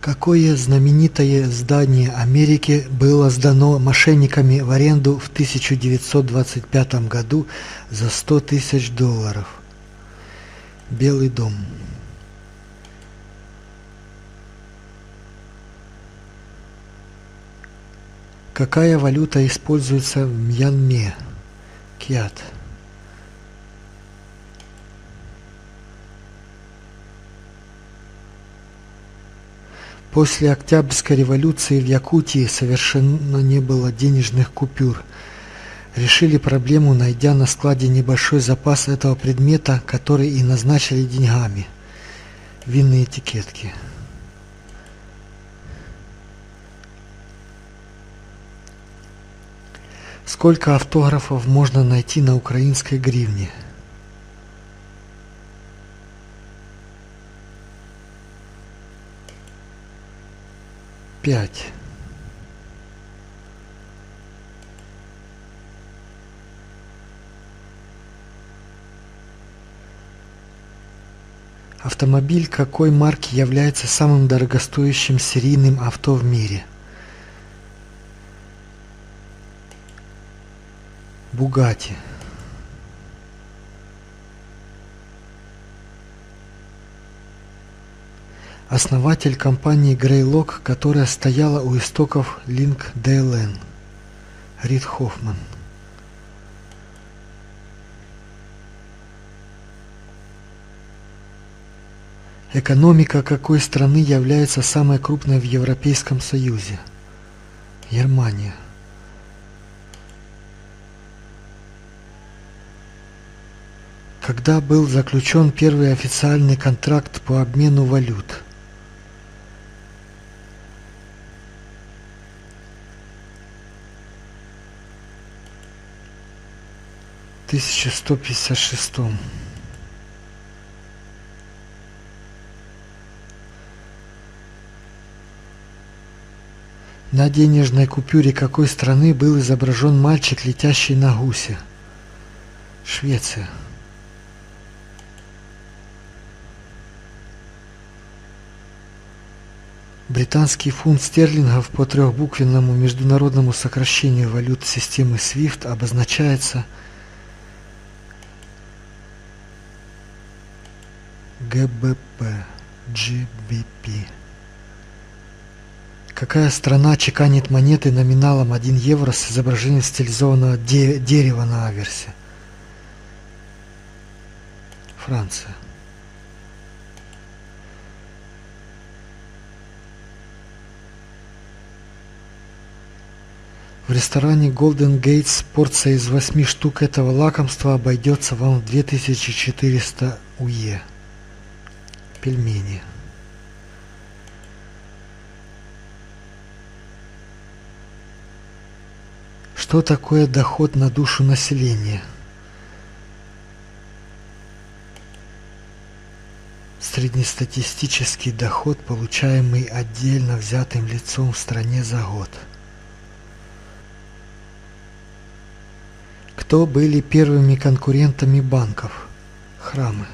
Какое знаменитое здание Америки было сдано мошенниками в аренду в 1925 году за 100 тысяч долларов? Белый дом. Какая валюта используется в Мьянме? Киат. После Октябрьской революции в Якутии совершенно не было денежных купюр. Решили проблему, найдя на складе небольшой запас этого предмета, который и назначили деньгами. Винные этикетки. Сколько автографов можно найти на украинской гривне? Пять. Автомобиль какой марки является самым дорогостоящим серийным авто в мире? Бугати. Основатель компании Greylock, которая стояла у истоков Link DLN. Рид Хоффман. Экономика какой страны является самой крупной в Европейском Союзе? Германия. Когда был заключен первый официальный контракт по обмену валют? Тысяча сто пятьдесят шестом. На денежной купюре какой страны был изображен мальчик, летящий на гусе? Швеция. Британский фунт стерлингов по трехбуквенному международному сокращению валют системы SWIFT обозначается ГБП, GBP. Какая страна чеканит монеты номиналом 1 евро с изображением стилизованного де дерева на аверсе? Франция. В ресторане Golden Gates порция из 8 штук этого лакомства обойдется вам в 2400 УЕ. Пельмени. Что такое доход на душу населения? Среднестатистический доход, получаемый отдельно взятым лицом в стране за год. Кто были первыми конкурентами банков? Храмы.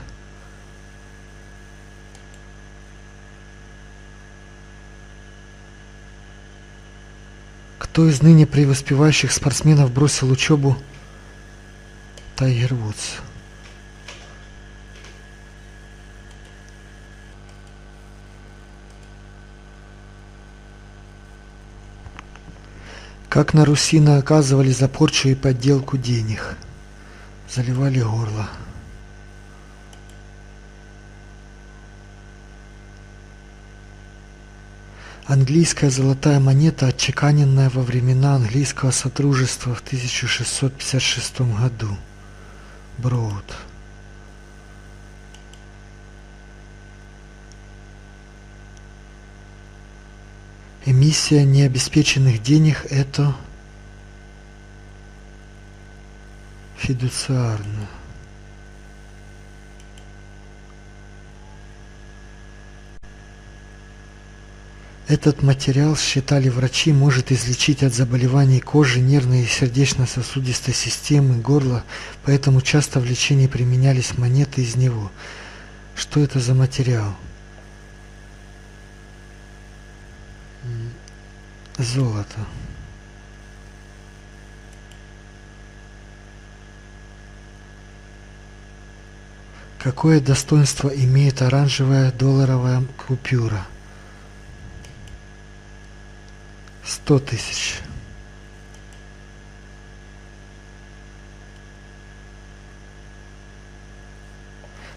Кто из ныне преуспевающих спортсменов бросил учебу? Тайгер Вудс. Как на Руси наказывали за порчу и подделку денег. Заливали горло. Английская золотая монета, отчеканенная во времена английского содружества в 1656 году. Броуд. Эмиссия необеспеченных денег – это фидуциарно. Этот материал, считали врачи, может излечить от заболеваний кожи, нервной и сердечно-сосудистой системы, горла, поэтому часто в лечении применялись монеты из него. Что это за материал? Золото. Какое достоинство имеет оранжевая долларовая купюра? Сто тысяч.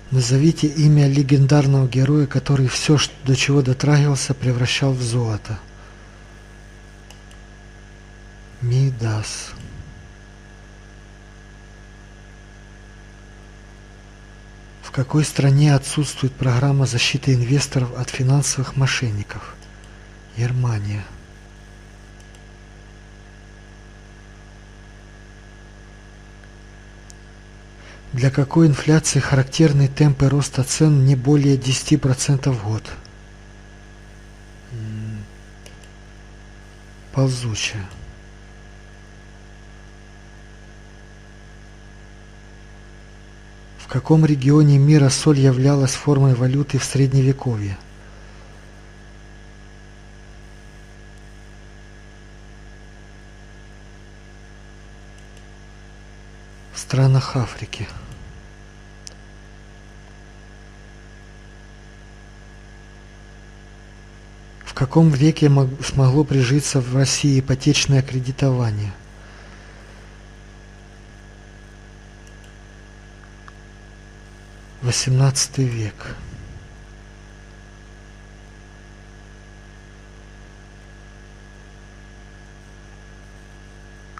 Назовите имя легендарного героя, который все, до чего дотрагивался, превращал в золото. Мидас. В какой стране отсутствует программа защиты инвесторов от финансовых мошенников? Германия. Для какой инфляции характерны темпы роста цен не более 10% в год? Ползучая. В каком регионе мира соль являлась формой валюты в Средневековье? Странах Африки. В каком веке смогло прижиться в России ипотечное кредитование? XVIII век.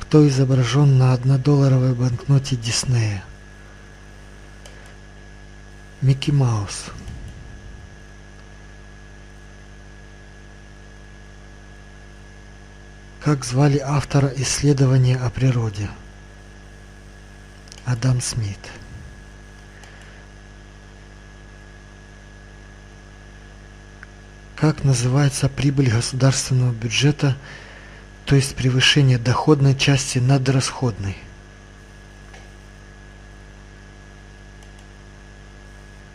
Кто изображен на однодолларовой банкноте Диснея? Микки Маус. Как звали автора исследования о природе? Адам Смит. Как называется прибыль государственного бюджета, то есть превышение доходной части над расходной?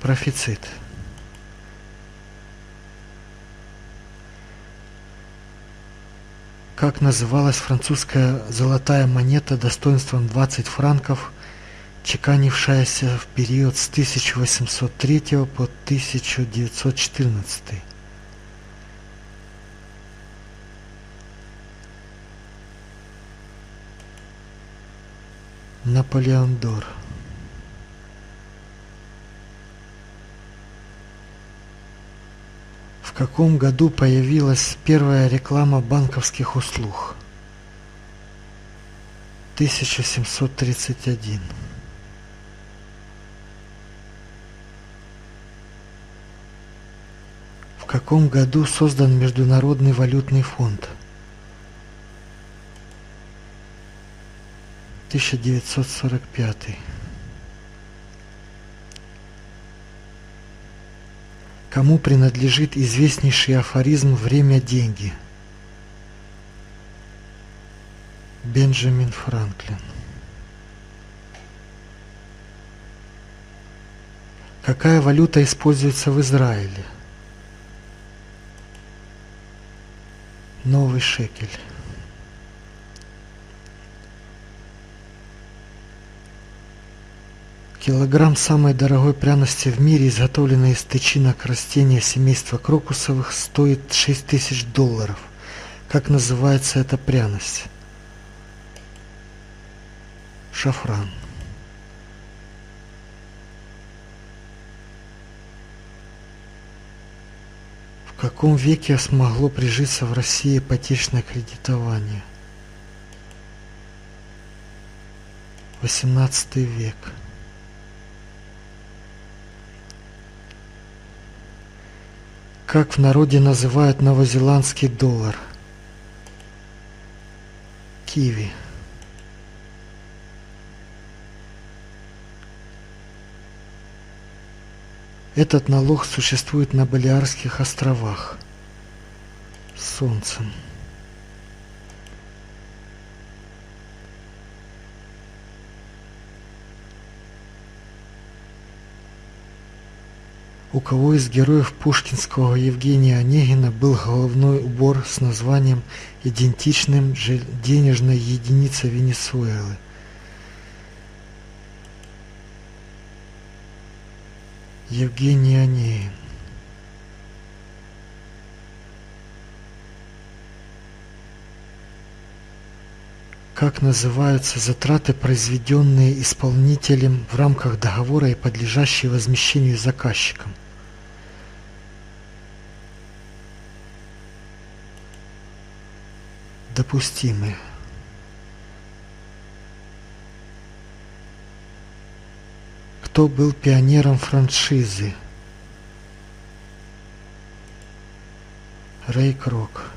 Профицит. Как называлась французская золотая монета достоинством 20 франков, чеканившаяся в период с 1803 по 1914? Наполеон Дор. В каком году появилась первая реклама банковских услуг? 1731. В каком году создан Международный валютный фонд? 1945. Кому принадлежит известнейший афоризм «Время – деньги»? Бенджамин Франклин. Какая валюта используется в Израиле? Новый шекель. Килограмм самой дорогой пряности в мире, изготовленной из тычинок растения семейства крокусовых, стоит 6 тысяч долларов. Как называется эта пряность? Шафран. В каком веке смогло прижиться в России ипотечное кредитование? 18 век. Как в народе называют новозеландский доллар? Киви. Этот налог существует на Балиарских островах. Солнцем. У кого из героев пушкинского Евгения Онегина был головной убор с названием, идентичным денежной единице Венесуэлы? Евгений Онегин. Как называются затраты, произведенные исполнителем в рамках договора и подлежащие возмещению заказчиком? Допустимые. Кто был пионером франшизы? Рэй Крок.